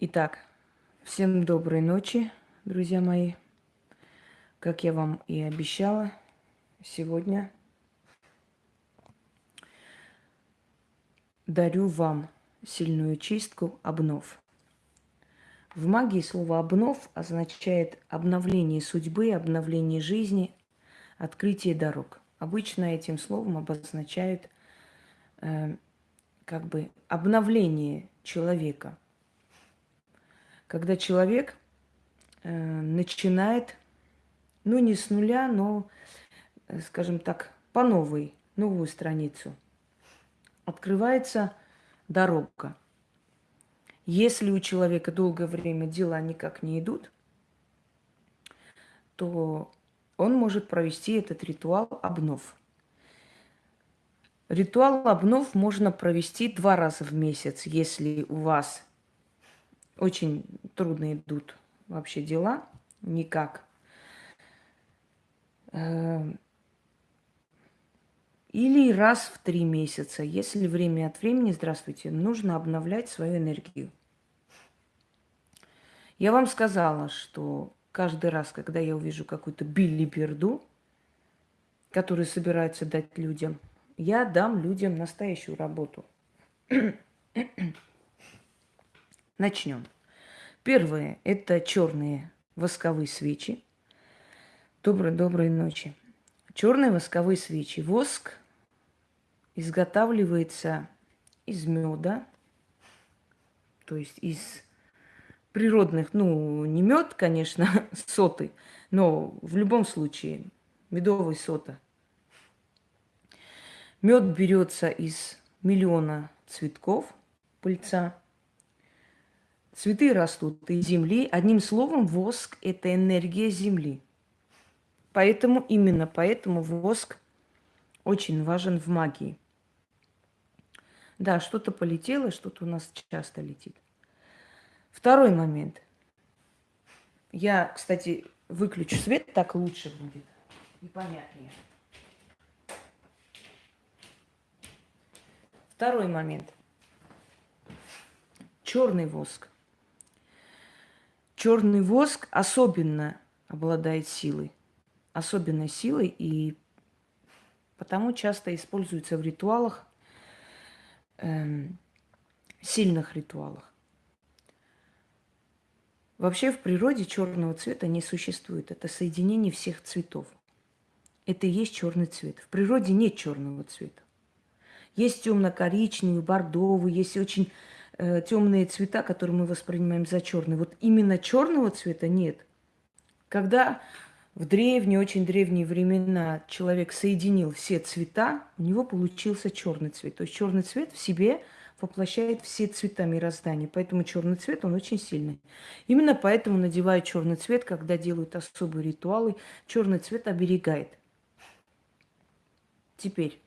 Итак, всем доброй ночи, друзья мои. Как я вам и обещала, сегодня дарю вам сильную чистку обнов. В магии слово обнов означает обновление судьбы, обновление жизни, открытие дорог. Обычно этим словом обозначают э, как бы обновление человека – когда человек э, начинает, ну не с нуля, но, э, скажем так, по новой, новую страницу. Открывается дорога. Если у человека долгое время дела никак не идут, то он может провести этот ритуал обнов. Ритуал обнов можно провести два раза в месяц, если у вас очень трудно идут вообще дела, никак. Эм, или раз в три месяца, если время от времени, здравствуйте, нужно обновлять свою энергию. Я вам сказала, что каждый раз, когда я увижу какую-то билиберду, которую собираются дать людям, я дам людям настоящую работу. Начнем. Первое – это черные восковые свечи. Доброй-доброй ночи. Черные восковые свечи. Воск изготавливается из меда, то есть из природных, ну, не мед, конечно, соты, но в любом случае медовый сота. Мед берется из миллиона цветков пыльца – Цветы растут из земли. Одним словом, воск – это энергия земли. Поэтому, именно поэтому воск очень важен в магии. Да, что-то полетело, что-то у нас часто летит. Второй момент. Я, кстати, выключу свет, так лучше будет и понятнее. Второй момент. Черный воск. Черный воск особенно обладает силой, особенной силой, и потому часто используется в ритуалах, эм, сильных ритуалах. Вообще в природе черного цвета не существует. Это соединение всех цветов. Это и есть черный цвет. В природе нет черного цвета. Есть темно-коричневый, бордовый, есть очень э, темные цвета, которые мы воспринимаем за черные. Вот именно черного цвета нет. Когда в древние, очень древние времена человек соединил все цвета, у него получился черный цвет. То есть черный цвет в себе воплощает все цвета мироздания. Поэтому черный цвет, он очень сильный. Именно поэтому надевают черный цвет, когда делают особые ритуалы. Черный цвет оберегает. Теперь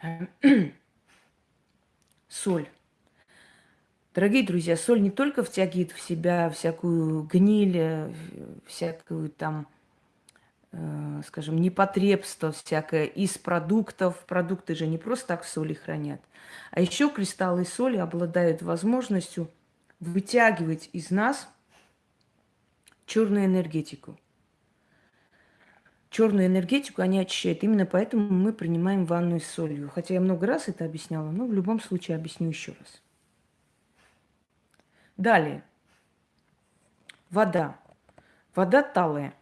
соль. Дорогие друзья, соль не только втягивает в себя всякую гниль, э, всякую там, э, скажем, непотребство всякое из продуктов. Продукты же не просто так в соли хранят. А еще кристаллы соли обладают возможностью вытягивать из нас черную энергетику. Черную энергетику они очищают. Именно поэтому мы принимаем ванну с солью. Хотя я много раз это объясняла, но в любом случае объясню еще раз. Далее. Вода. Вода талая.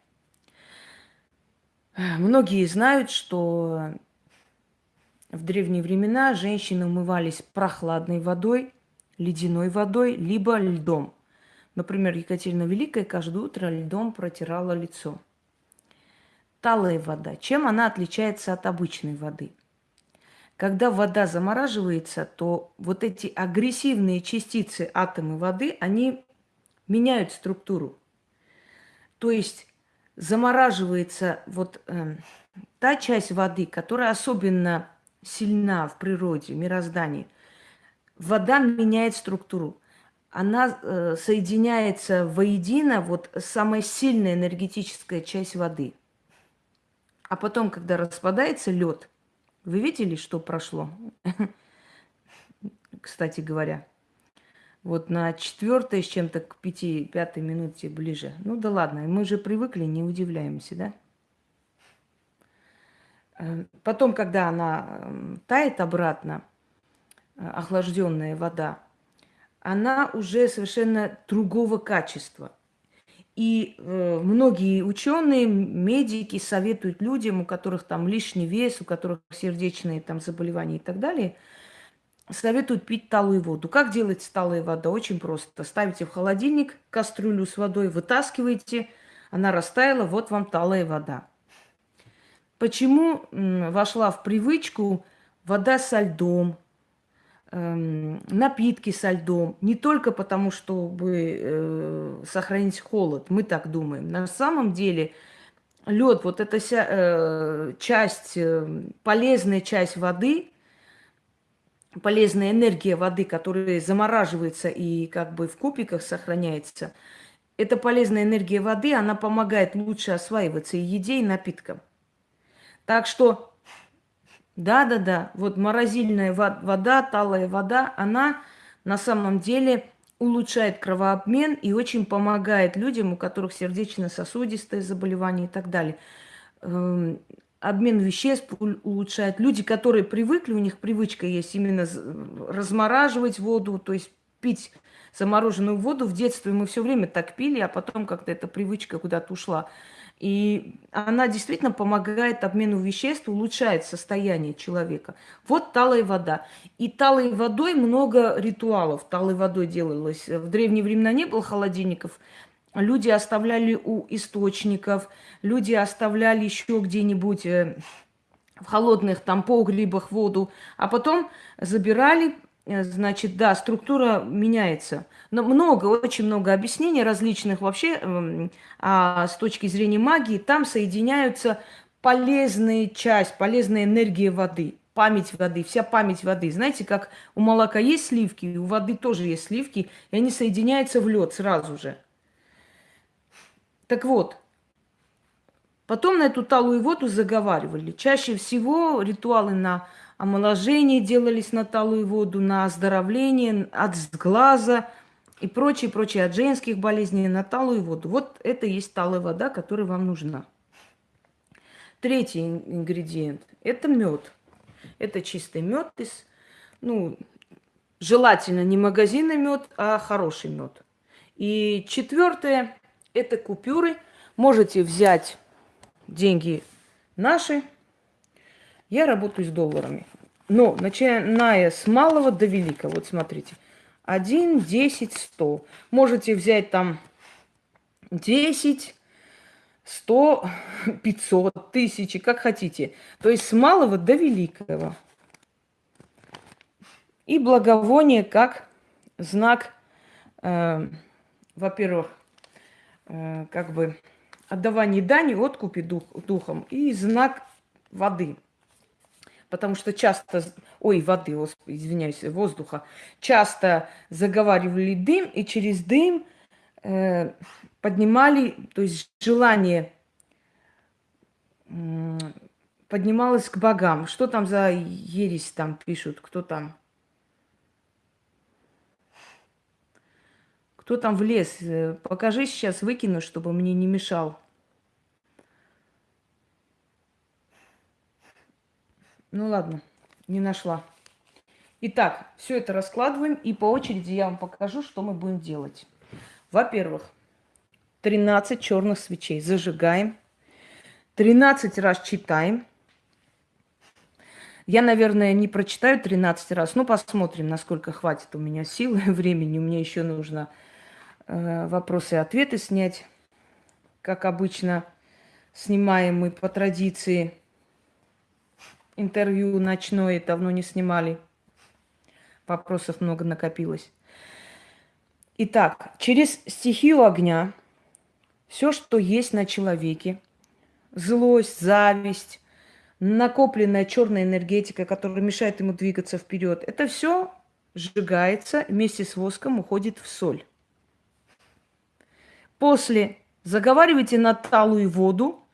Многие знают, что в древние времена женщины умывались прохладной водой, ледяной водой, либо льдом. Например, Екатерина Великая каждое утро льдом протирала лицо. Талая вода. Чем она отличается от обычной воды? Когда вода замораживается, то вот эти агрессивные частицы атомы воды, они меняют структуру. То есть замораживается вот э, та часть воды, которая особенно сильна в природе, мироздании. Вода меняет структуру. Она э, соединяется воедино, вот самая сильная энергетическая часть воды. А потом, когда распадается лед – вы видели, что прошло? Кстати говоря. Вот на четвертой с чем-то к пяти, пятой минуте ближе. Ну да ладно, мы же привыкли, не удивляемся, да? Э, потом, когда она эм, тает обратно, э, охлажденная вода, она уже совершенно другого качества. И э, многие ученые, медики советуют людям, у которых там лишний вес, у которых сердечные там заболевания и так далее, советуют пить талую воду. Как делать талая вода? Очень просто. Ставите в холодильник кастрюлю с водой, вытаскиваете, она растаяла, вот вам талая вода. Почему вошла в привычку вода со льдом, напитки со льдом? Не только потому, чтобы э, сохранить холод, мы так думаем. На самом деле лед, вот эта вся, э, часть, э, полезная часть воды, полезная энергия воды, которая замораживается и как бы в кубиках сохраняется, эта полезная энергия воды, она помогает лучше осваиваться и еде, и напиткам. Так что, да-да-да, вот морозильная вода, талая вода, она на самом деле улучшает кровообмен и очень помогает людям, у которых сердечно-сосудистые заболевания и так далее. Эм, обмен веществ улучшает. Люди, которые привыкли, у них привычка есть именно размораживать воду, то есть пить замороженную воду. В детстве мы все время так пили, а потом как-то эта привычка куда-то ушла. И она действительно помогает обмену веществ, улучшает состояние человека. Вот талая вода. И талой водой много ритуалов. Талой водой делалось. В древние времена не было холодильников. Люди оставляли у источников, люди оставляли еще где-нибудь э, в холодных там погребах воду, а потом забирали, значит, да, структура меняется. Но много, очень много объяснений различных вообще эм, а с точки зрения магии. Там соединяются полезная часть, полезная энергия воды, память воды, вся память воды. Знаете, как у молока есть сливки, у воды тоже есть сливки, и они соединяются в лед сразу же. Так вот, потом на эту талую воду заговаривали. Чаще всего ритуалы на омоложение делались на талую воду, на оздоровление от сглаза и прочее, прочее, от женских болезней на талую воду. Вот это и есть талая вода, которая вам нужна. Третий ингредиент – это мед. Это чистый мед из, ну, желательно не магазинный мед, а хороший мед. И четвертое – это купюры. Можете взять деньги наши – я работаю с долларами. Но начиная с малого до великого, вот смотрите, 1, 10, 100. Можете взять там 10, 100, 500, 1000, как хотите. То есть с малого до великого. И благовоние как знак, э, во-первых, э, как бы отдавания дани, откупи дух, духом, и знак воды – потому что часто, ой, воды, извиняюсь, воздуха, часто заговаривали дым, и через дым э, поднимали, то есть желание э, поднималось к богам. Что там за ересь там пишут, кто там? Кто там в лес? Э, покажи сейчас, выкину, чтобы мне не мешал. Ну ладно, не нашла. Итак, все это раскладываем, и по очереди я вам покажу, что мы будем делать. Во-первых, 13 черных свечей зажигаем, 13 раз читаем. Я, наверное, не прочитаю 13 раз, но посмотрим, насколько хватит у меня силы и времени. Меня еще нужно э, вопросы и ответы снять, как обычно снимаем мы по традиции – интервью ночное давно не снимали. Вопросов много накопилось. Итак, через стихию огня все, что есть на человеке, злость, зависть, накопленная черная энергетика, которая мешает ему двигаться вперед, это все сжигается вместе с воском, уходит в соль. После заговаривайте на талую воду,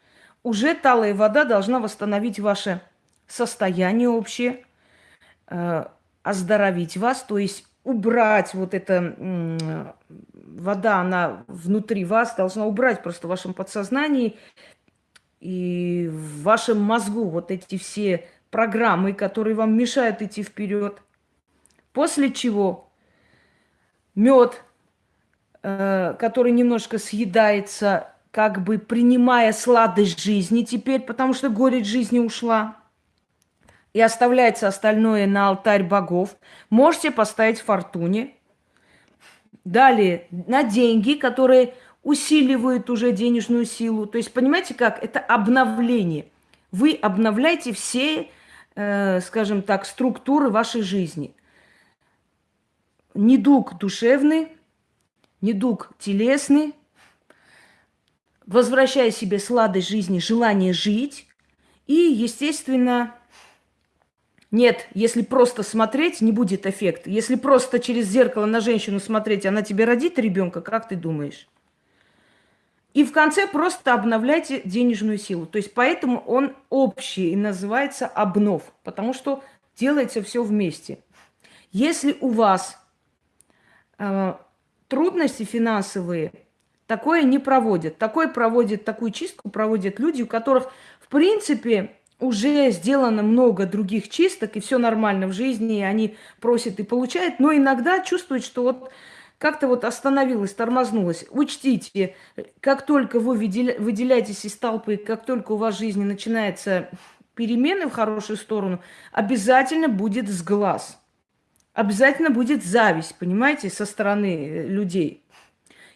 уже талая вода должна восстановить ваше состояние общее, э, оздоровить вас, то есть убрать вот эта вода, она внутри вас должна убрать просто в вашем подсознании и в вашем мозгу вот эти все программы, которые вам мешают идти вперед. После чего мед, э, который немножко съедается, как бы принимая сладость жизни теперь, потому что горечь жизни ушла, и оставляется остальное на алтарь богов. Можете поставить фортуне. Далее, на деньги, которые усиливают уже денежную силу. То есть, понимаете как? Это обновление. Вы обновляете все, э, скажем так, структуры вашей жизни. Недуг душевный, недуг телесный, возвращая себе сладость жизни, желание жить. И, естественно, нет, если просто смотреть, не будет эффекта. Если просто через зеркало на женщину смотреть, она тебе родит ребенка, как ты думаешь? И в конце просто обновляйте денежную силу. То есть поэтому он общий и называется обнов, потому что делается все вместе. Если у вас э, трудности финансовые, такое не проводят. Такое проводит, такую чистку проводят люди, у которых, в принципе, уже сделано много других чисток, и все нормально в жизни, и они просят и получают, но иногда чувствуют, что вот как-то вот остановилась, тормознулась. Учтите, как только вы выделяетесь из толпы, как только у вас в жизни начинается перемены в хорошую сторону, обязательно будет сглаз. Обязательно будет зависть, понимаете, со стороны э, людей.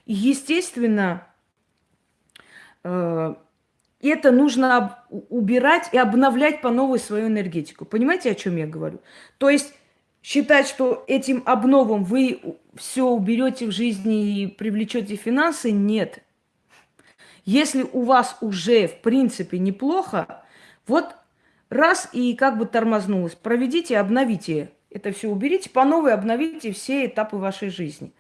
И, естественно, э, это нужно убирать и обновлять по новой свою энергетику. Понимаете, о чем я говорю? То есть считать, что этим обновом вы все уберете в жизни и привлечете финансы, нет. Если у вас уже, в принципе, неплохо, вот раз и как бы тормознулось, проведите, обновите это все, уберите по новой, обновите все этапы вашей жизни.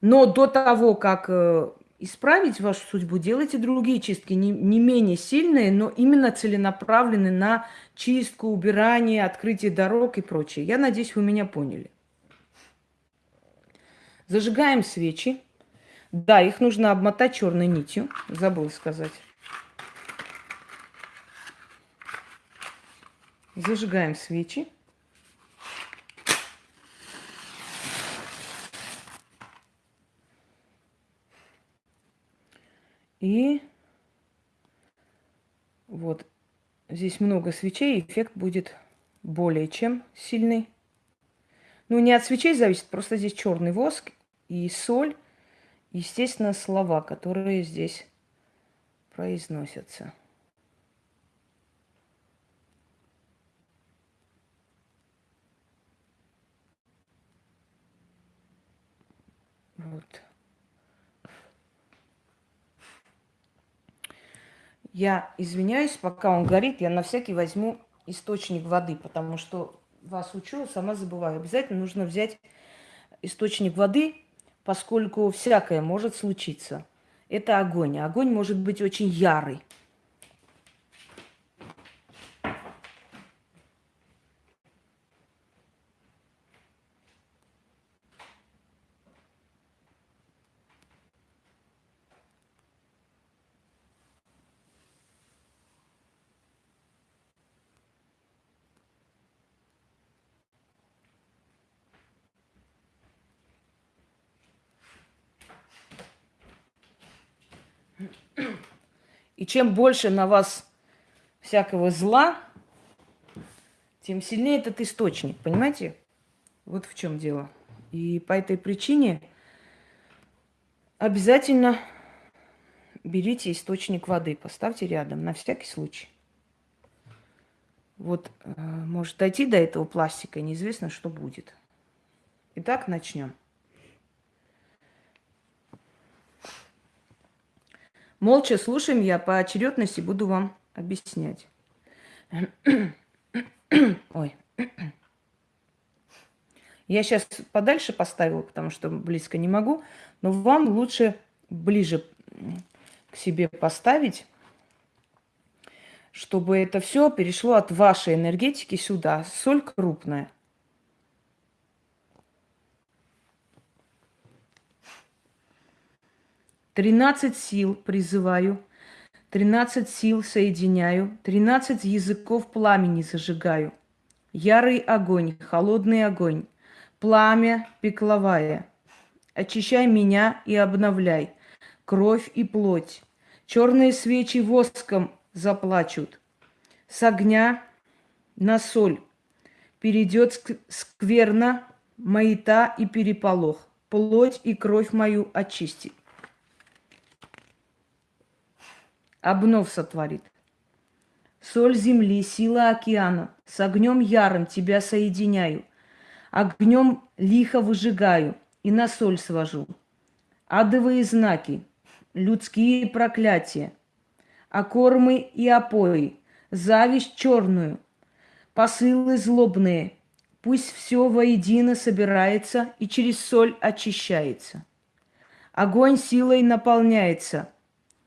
Но до того, как э, исправить вашу судьбу, делайте другие чистки, не, не менее сильные, но именно целенаправленные на чистку, убирание, открытие дорог и прочее. Я надеюсь, вы меня поняли. Зажигаем свечи. Да, их нужно обмотать черной нитью. Забыл сказать. Зажигаем свечи. И вот здесь много свечей, эффект будет более чем сильный. Ну, не от свечей зависит, просто здесь черный воск и соль, естественно, слова, которые здесь произносятся. Вот. Я извиняюсь, пока он горит, я на всякий возьму источник воды, потому что вас учу, сама забываю. Обязательно нужно взять источник воды, поскольку всякое может случиться. Это огонь. Огонь может быть очень ярый. Чем больше на вас всякого зла, тем сильнее этот источник, понимаете? Вот в чем дело. И по этой причине обязательно берите источник воды, поставьте рядом, на всякий случай. Вот, э, может дойти до этого пластика, неизвестно, что будет. Итак, начнем. Молча слушаем, я по очередности буду вам объяснять. Ой. Я сейчас подальше поставила, потому что близко не могу, но вам лучше ближе к себе поставить, чтобы это все перешло от вашей энергетики сюда. Соль крупная. Тринадцать сил призываю, тринадцать сил соединяю, тринадцать языков пламени зажигаю. Ярый огонь, холодный огонь, пламя пекловая. Очищай меня и обновляй, кровь и плоть. Черные свечи воском заплачут. С огня на соль перейдет скверно, маята и переполох. Плоть и кровь мою очистит. Обнов сотворит. Соль земли, сила океана, с огнем ярым тебя соединяю, огнем лихо выжигаю и на соль свожу. Адовые знаки, людские проклятия, окормы и опои, зависть черную, посылы злобные, пусть все воедино собирается и через соль очищается. Огонь силой наполняется,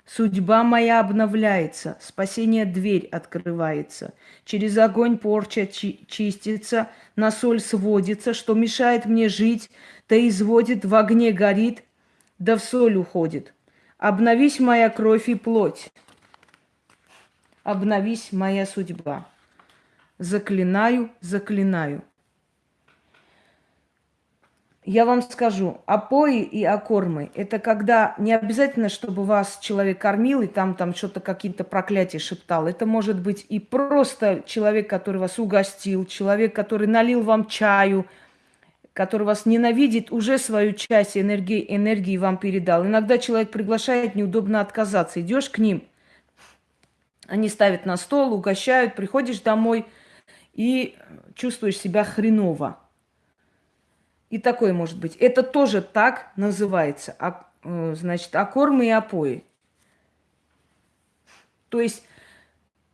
судьба моя обновляется, спасение дверь открывается, через огонь порча чи- чистится, на соль сводится, что мешает мне жить, то изводит, в огне горит, да в соль уходит. Обновись моя кровь и плоть, обновись моя судьба. Заклинаю, заклинаю. Я вам скажу, опои и окормы – это когда не обязательно, чтобы вас человек кормил и там, там что-то какие-то проклятия шептал. Это может быть и просто человек, который вас угостил, человек, который налил вам чаю, который вас ненавидит, уже свою часть энергии, энергии вам передал. Иногда человек приглашает, неудобно отказаться. Идешь к ним – они ставят на стол, угощают, приходишь домой и чувствуешь себя хреново. И такое может быть. Это тоже так называется. А, э, значит, окормы и опои. То есть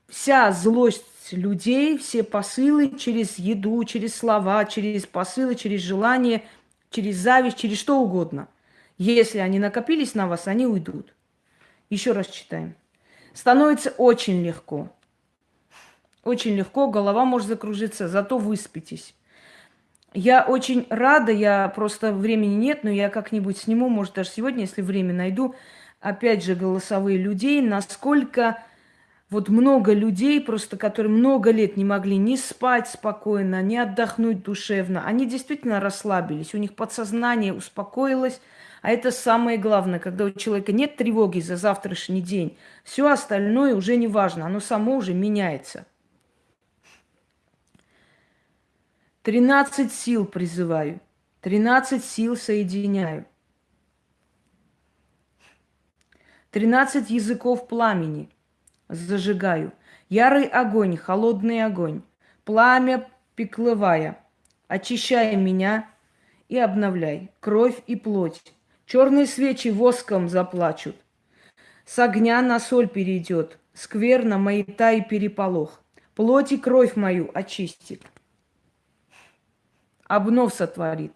вся злость людей, все посылы через еду, через слова, через посылы, через желание, через зависть, через что угодно. Если они накопились на вас, они уйдут. Еще раз читаем становится очень легко. Очень легко, голова может закружиться, зато выспитесь. Я очень рада, я просто времени нет, но я как-нибудь сниму, может, даже сегодня, если время найду, опять же, голосовые людей, насколько вот много людей, просто которые много лет не могли ни спать спокойно, ни отдохнуть душевно. Они действительно расслабились, у них подсознание успокоилось, а это самое главное, когда у человека нет тревоги за завтрашний день, все остальное уже не важно, оно само уже меняется. Тринадцать сил призываю, тринадцать сил соединяю. Тринадцать языков пламени зажигаю. Ярый огонь, холодный огонь, пламя пеклывая, очищая меня и обновляй кровь и плоть, Черные свечи воском заплачут. С огня на соль перейдет, скверно маята и переполох. Плоть и кровь мою очистит. Обнов сотворит.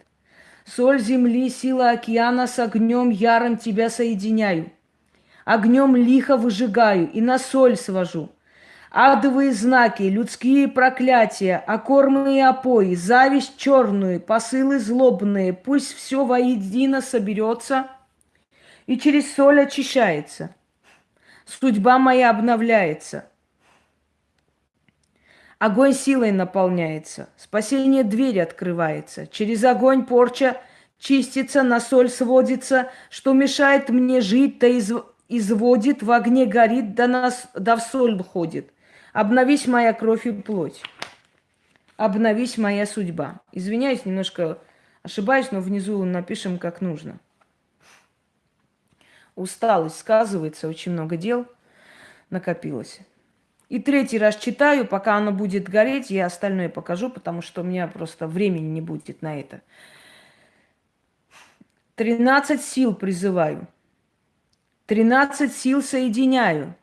Соль земли, сила океана, с огнем яром тебя соединяю. Огнем лихо выжигаю и на соль свожу. Адовые знаки, людские проклятия, окормы и опои, зависть черную, посылы злобные, пусть все воедино соберется и через соль очищается. Судьба моя обновляется. Огонь силой наполняется, спасение двери открывается. Через огонь порча чистится, на соль сводится, что мешает мне жить, то из, изводит, в огне горит, да, нас, да в соль входит. Обновись моя кровь и плоть. Обновись моя судьба. Извиняюсь, немножко ошибаюсь, но внизу напишем как нужно. Усталость сказывается, очень много дел накопилось. И третий раз читаю, пока оно будет гореть, я остальное покажу, потому что у меня просто времени не будет на это. Тринадцать сил призываю. Тринадцать сил соединяю.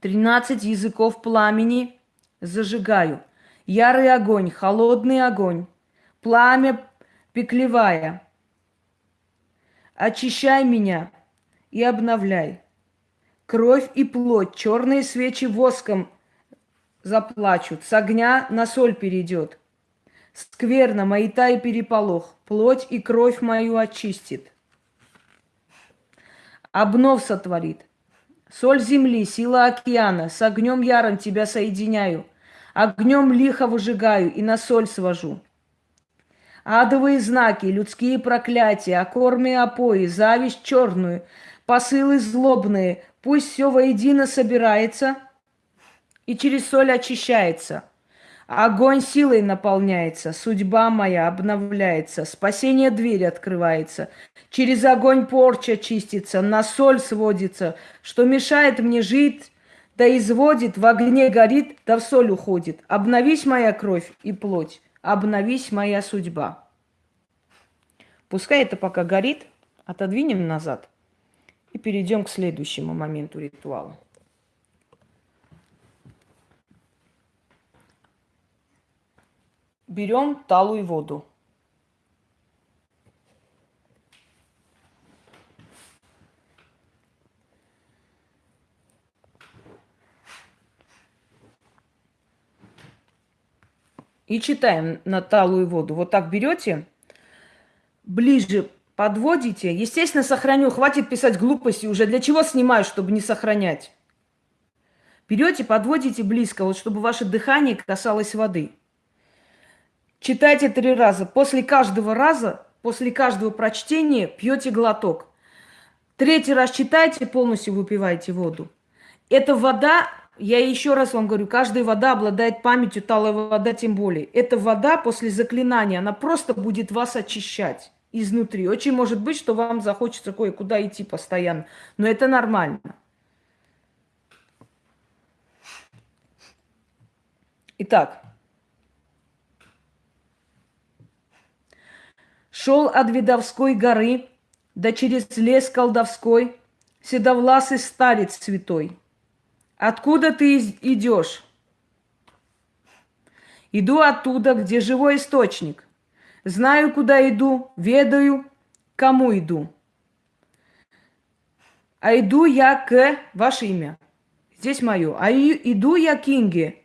Тринадцать языков пламени зажигаю. Ярый огонь, холодный огонь, пламя пеклевая. Очищай меня и обновляй. Кровь и плоть, черные свечи воском заплачут, с огня на соль перейдет. Скверно, маята и переполох, плоть и кровь мою очистит. обнов сотворит. Соль земли, сила океана, с огнем яром тебя соединяю, огнем лихо выжигаю и на соль свожу. Адовые знаки, людские проклятия, окорми опои, зависть черную, посылы злобные, пусть все воедино собирается и через соль очищается – Огонь силой наполняется, судьба моя обновляется, спасение дверь открывается. Через огонь порча чистится, на соль сводится, что мешает мне жить, да изводит, в огне горит, да в соль уходит. Обновись моя кровь и плоть, обновись моя судьба. Пускай это пока горит, отодвинем назад и перейдем к следующему моменту ритуала. берем талую воду. И читаем на талую воду. Вот так берете, ближе подводите. Естественно, сохраню. Хватит писать глупости уже. Для чего снимаю, чтобы не сохранять? Берете, подводите близко, вот чтобы ваше дыхание касалось воды. Читайте три раза. После каждого раза, после каждого прочтения пьете глоток. Третий раз читайте, полностью выпивайте воду. Эта вода, я еще раз вам говорю, каждая вода обладает памятью, талая вода тем более. Эта вода после заклинания, она просто будет вас очищать изнутри. Очень может быть, что вам захочется кое-куда идти постоянно, но это нормально. Итак, Шел от Видовской горы, да через лес колдовской, Седовласый старец святой. Откуда ты идешь? Иду оттуда, где живой источник. Знаю, куда иду, ведаю, кому иду. А иду я к... Ваше имя. Здесь мое. А иду я к Инге.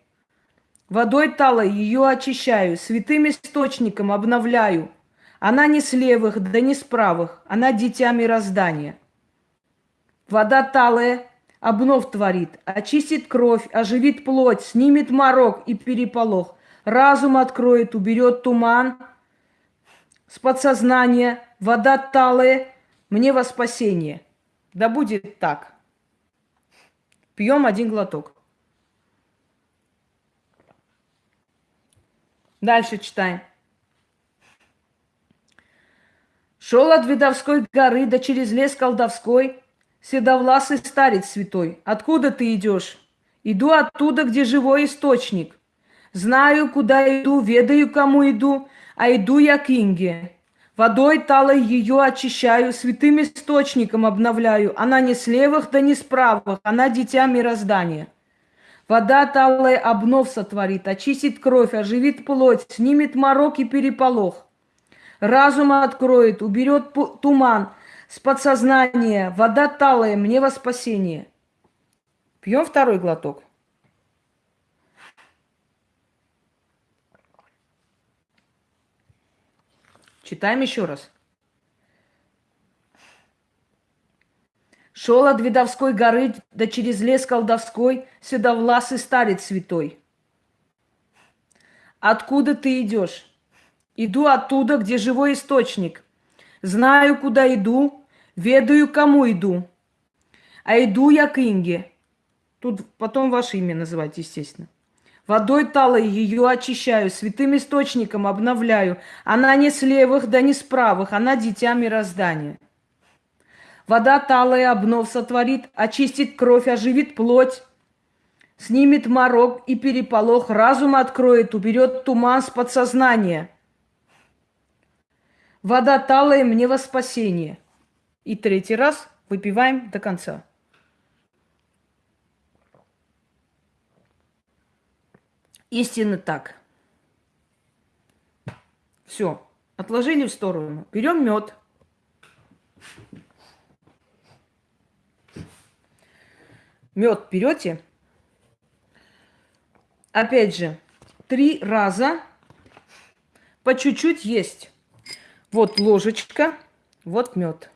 Водой талой ее очищаю, святым источником обновляю – она не с левых, да не с правых, она дитя мироздания. Вода талая, обнов творит, очистит кровь, оживит плоть, снимет морок и переполох, разум откроет, уберет туман с подсознания, вода талая, мне во спасение. Да будет так. Пьем один глоток. Дальше читаем. Шел от Видовской горы, да через лес колдовской, Седовласый старец святой, откуда ты идешь? Иду оттуда, где живой источник. Знаю, куда иду, ведаю, кому иду, а иду я к Инге. Водой талой ее очищаю, святым источником обновляю. Она не с левых, да не с правых, она дитя мироздания. Вода талая обнов сотворит, очистит кровь, оживит плоть, снимет морок и переполох разум откроет, уберет туман с подсознания, вода талая, мне во спасение. Пьем второй глоток. Читаем еще раз. Шел от Видовской горы, да через лес колдовской, седовласый старец святой. Откуда ты идешь? Иду оттуда, где живой источник. Знаю, куда иду, ведаю, кому иду. А иду я к Инге. Тут потом ваше имя называть, естественно. Водой талой ее очищаю, святым источником обновляю. Она не с левых, да не с правых, она дитя мироздания. Вода талая обнов сотворит, очистит кровь, оживит плоть, снимет морок и переполох, разум откроет, уберет туман с подсознания – Вода талая мне во спасение. И третий раз выпиваем до конца. Истинно так. Все, отложили в сторону. Берем мед. Мед берете. Опять же, три раза по чуть-чуть есть. Вот ложечка, вот мед.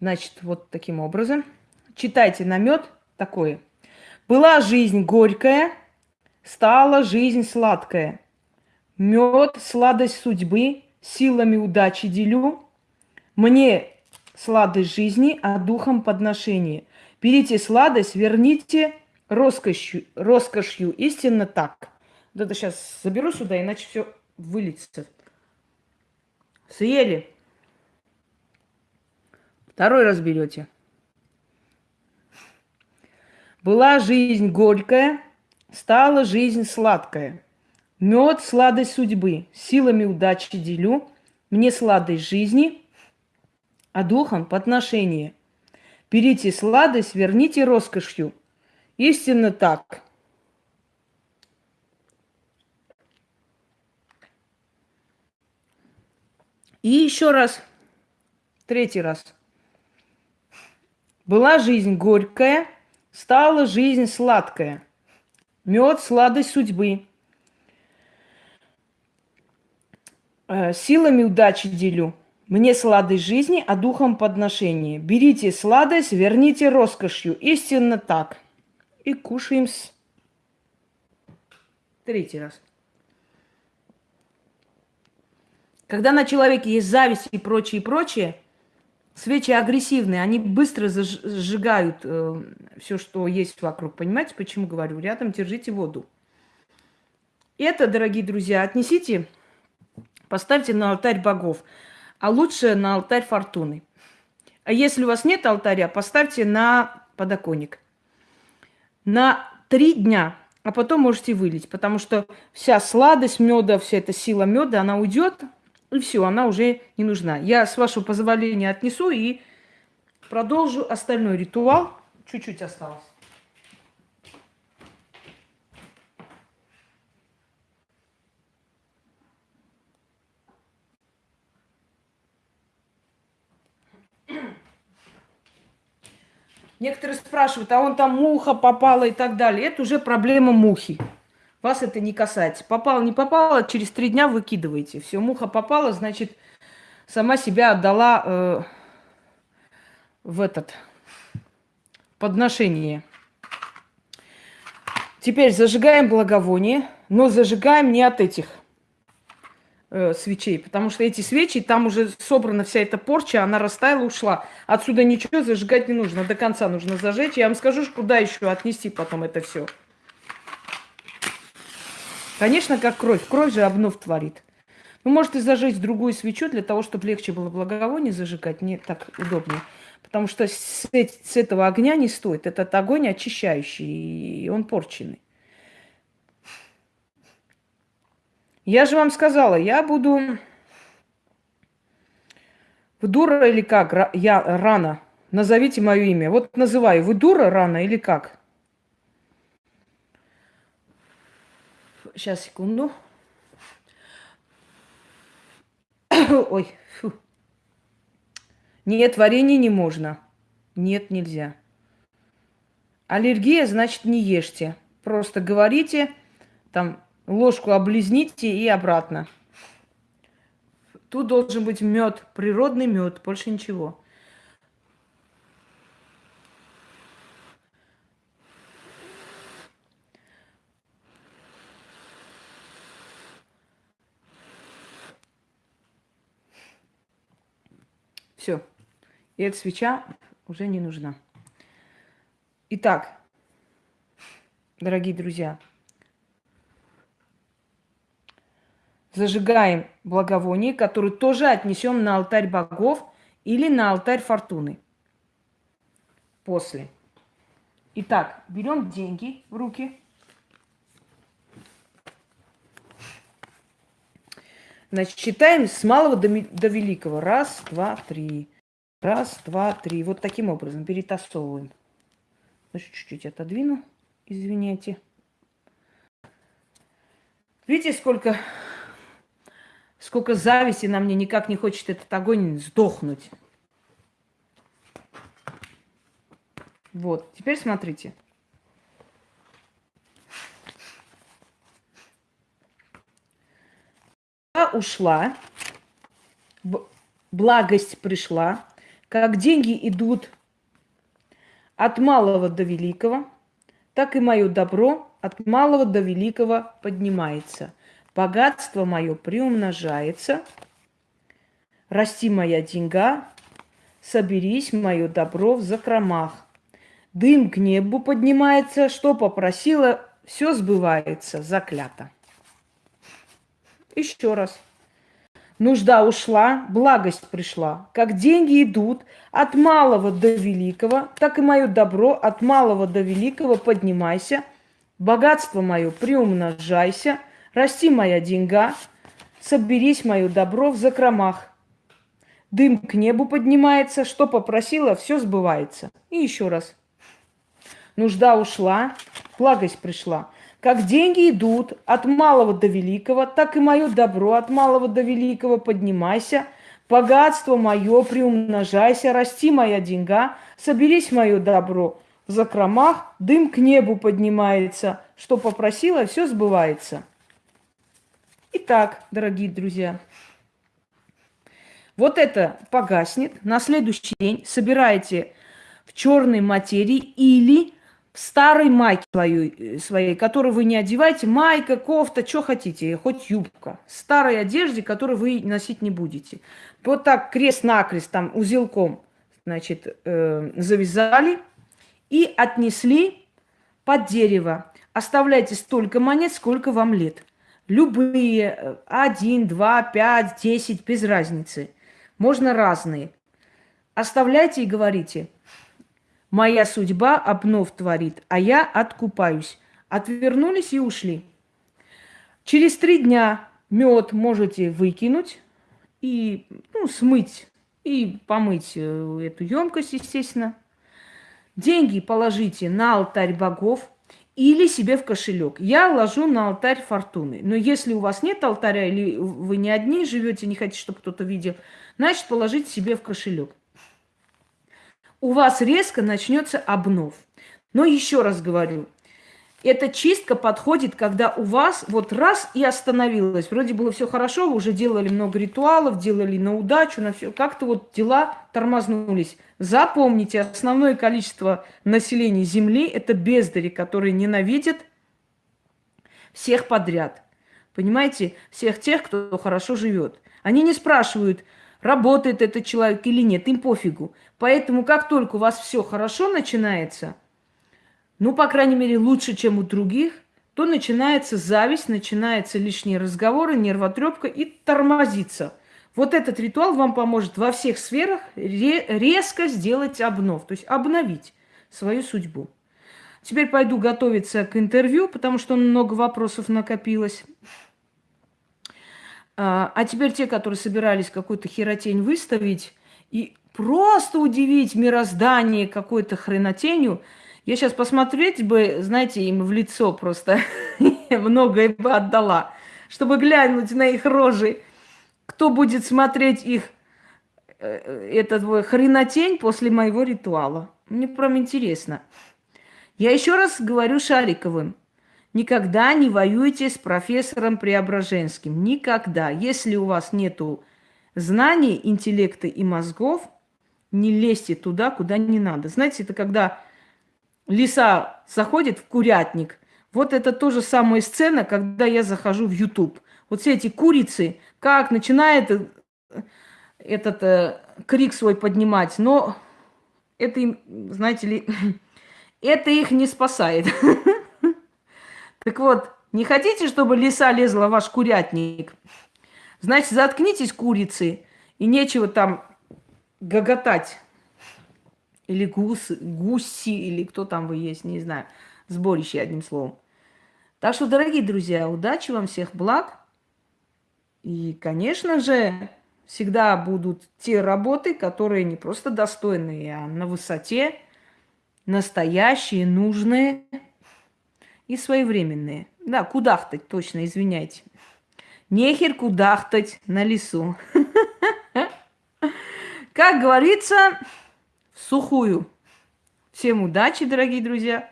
Значит, вот таким образом. Читайте намет такое. Была жизнь горькая, стала жизнь сладкая. Мед, сладость судьбы, силами удачи делю. Мне сладость жизни, а духом подношение. Берите сладость, верните роскошью, роскошью. Истинно так. Вот это сейчас заберу сюда, иначе все выльется. Съели. Второй раз берете. Была жизнь горькая, стала жизнь сладкая. Мед – сладость судьбы, силами удачи делю. Мне сладость жизни, а духом – подношение. Берите сладость, верните роскошью. Истинно так. И еще раз, третий раз. Была жизнь горькая, стала жизнь сладкая. Мед – сладость судьбы. Э, силами удачи делю. Мне сладость жизни, а духом подношение. Берите сладость, верните роскошью. Истинно так. И кушаем с... Третий раз. Когда на человеке есть зависть и прочее, и прочее, свечи агрессивные, они быстро зажигают э, все, что есть вокруг. Понимаете, почему говорю? Рядом держите воду. Это, дорогие друзья, отнесите, поставьте на алтарь богов, а лучше на алтарь фортуны. А если у вас нет алтаря, поставьте на подоконник. На три дня, а потом можете вылить, потому что вся сладость меда, вся эта сила меда, она уйдет, и все, она уже не нужна. Я, с вашего позволения, отнесу и продолжу остальной ритуал. Чуть-чуть осталось. Некоторые спрашивают, а он там муха попала и так далее. Это уже проблема мухи. Вас это не касается. Попало, не попало, через три дня выкидываете. Все, муха попала, значит, сама себя отдала э, в этот подношение. Теперь зажигаем благовоние, но зажигаем не от этих э, свечей, потому что эти свечи, там уже собрана вся эта порча, она растаяла, ушла. Отсюда ничего зажигать не нужно, до конца нужно зажечь. Я вам скажу, куда еще отнести потом это все. Конечно, как кровь. Кровь же обнов творит. Вы можете зажечь другую свечу для того, чтобы легче было благовоние зажигать, не так удобнее. Потому что с, с этого огня не стоит. Этот огонь очищающий, и он порченный. Я же вам сказала, я буду... Вы дура или как? Я рано. Назовите мое имя. Вот называю. Вы дура рано или как? Сейчас, секунду. Ой, фу. Нет, варенье не можно. Нет, нельзя. Аллергия, значит, не ешьте. Просто говорите, там, ложку облизните и обратно. Тут должен быть мед, природный мед, больше ничего. Все. И эта свеча уже не нужна. Итак, дорогие друзья, зажигаем благовоние, которое тоже отнесем на алтарь богов или на алтарь фортуны. После. Итак, берем деньги в руки. Значит, считаем с малого до, до великого. Раз, два, три. Раз, два, три. Вот таким образом перетасовываем. Чуть-чуть отодвину. Извините. Видите, сколько, сколько зависти на мне никак не хочет этот огонь сдохнуть. Вот, теперь смотрите. ушла, благость пришла, Как деньги идут от малого до великого, так и мое добро от малого до великого поднимается. Богатство мое приумножается, расти моя деньга, соберись мое добро в закромах. Дым к небу поднимается, что попросила, все сбывается, заклято. Еще раз. Нужда ушла, благость пришла. Как деньги идут от малого до великого, так и мое добро от малого до великого поднимайся. Богатство мое приумножайся. Расти моя деньга, соберись мое добро в закромах. Дым к небу поднимается, что попросила, все сбывается. И еще раз. Нужда ушла, благость пришла. Как деньги идут от малого до великого, так и мое добро от малого до великого поднимайся. Богатство мое приумножайся, расти моя деньга, соберись мое добро. В закромах дым к небу поднимается, что попросила, все сбывается. Итак, дорогие друзья, вот это погаснет. На следующий день собираете в черной материи или в старой майке своей, своей, которую вы не одеваете, майка, кофта, что хотите, хоть юбка. Старой одежде, которую вы носить не будете. Вот так крест-накрест, там, узелком, значит, э, завязали и отнесли под дерево. Оставляйте столько монет, сколько вам лет. Любые, э, один, два, пять, десять, без разницы. Можно разные. Оставляйте и говорите – Моя судьба обнов творит, а я откупаюсь. Отвернулись и ушли. Через три дня мед можете выкинуть и ну, смыть и помыть э, эту емкость, естественно. Деньги положите на алтарь богов или себе в кошелек. Я ложу на алтарь фортуны. Но если у вас нет алтаря или вы не одни живете, не хотите, чтобы кто-то видел, значит, положите себе в кошелек у вас резко начнется обнов. Но еще раз говорю, эта чистка подходит, когда у вас вот раз и остановилось. Вроде было все хорошо, вы уже делали много ритуалов, делали на удачу, на все. Как-то вот дела тормознулись. Запомните, основное количество населения Земли – это бездари, которые ненавидят всех подряд. Понимаете? Всех тех, кто хорошо живет. Они не спрашивают – работает этот человек или нет, им пофигу. Поэтому как только у вас все хорошо начинается, ну, по крайней мере, лучше, чем у других, то начинается зависть, начинаются лишние разговоры, нервотрепка и тормозится. Вот этот ритуал вам поможет во всех сферах резко сделать обнов, то есть обновить свою судьбу. Теперь пойду готовиться к интервью, потому что много вопросов накопилось. А, а теперь те, которые собирались какую-то херотень выставить и просто удивить мироздание какой-то хренотенью, я сейчас посмотреть бы, знаете, им в лицо просто многое бы отдала, чтобы глянуть на их рожи, кто будет смотреть их э, этот хренотень после моего ритуала. Мне прям интересно. Я еще раз говорю Шариковым. Никогда не воюйте с профессором Преображенским. Никогда. Если у вас нету знаний, интеллекта и мозгов, не лезьте туда, куда не надо. Знаете, это когда лиса заходит в курятник. Вот это тоже самая сцена, когда я захожу в YouTube. Вот все эти курицы, как начинает э, этот э, крик свой поднимать, но это знаете ли, это их не спасает. Так вот, не хотите, чтобы лиса лезла в ваш курятник? Значит, заткнитесь, курицы, и нечего там гоготать. Или гус, гуси, или кто там вы есть, не знаю. Сборище, одним словом. Так что, дорогие друзья, удачи вам, всех благ. И, конечно же, всегда будут те работы, которые не просто достойные, а на высоте, настоящие, нужные и своевременные. Да, кудахтать, точно, извиняйте. Нехер кудахтать на лесу. Как говорится, в сухую. Всем удачи, дорогие друзья,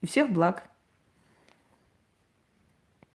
и всех благ.